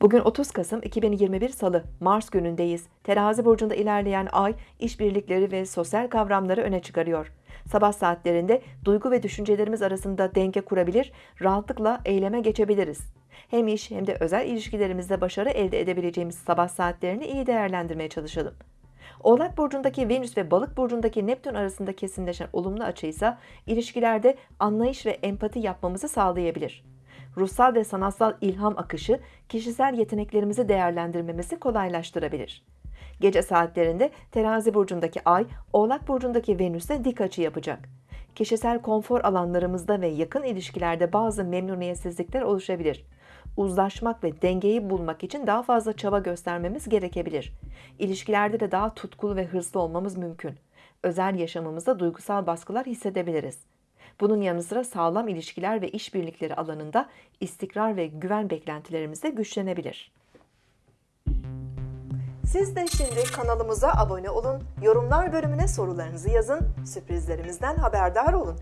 Bugün 30 Kasım 2021 Salı, Mars günündeyiz. Terazi burcunda ilerleyen ay, işbirlikleri ve sosyal kavramları öne çıkarıyor. Sabah saatlerinde duygu ve düşüncelerimiz arasında denge kurabilir, rahatlıkla eyleme geçebiliriz. Hem iş hem de özel ilişkilerimizde başarı elde edebileceğimiz sabah saatlerini iyi değerlendirmeye çalışalım. Oğlak burcundaki Venüs ve Balık burcundaki Neptün arasında kesinleşen olumlu açı ise ilişkilerde anlayış ve empati yapmamızı sağlayabilir. Ruhsal ve sanatsal ilham akışı kişisel yeteneklerimizi değerlendirmemizi kolaylaştırabilir. Gece saatlerinde Terazi burcundaki Ay, Oğlak burcundaki Venüs'e dik açı yapacak. Kişisel konfor alanlarımızda ve yakın ilişkilerde bazı memnuniyetsizlikler oluşabilir. Uzlaşmak ve dengeyi bulmak için daha fazla çaba göstermemiz gerekebilir. İlişkilerde de daha tutkulu ve hırslı olmamız mümkün. Özel yaşamımızda duygusal baskılar hissedebiliriz. Bunun yanı sıra sağlam ilişkiler ve işbirlikleri alanında istikrar ve güven beklentilerimiz de güçlenebilir. Siz de şimdi kanalımıza abone olun, yorumlar bölümüne sorularınızı yazın, sürprizlerimizden haberdar olun.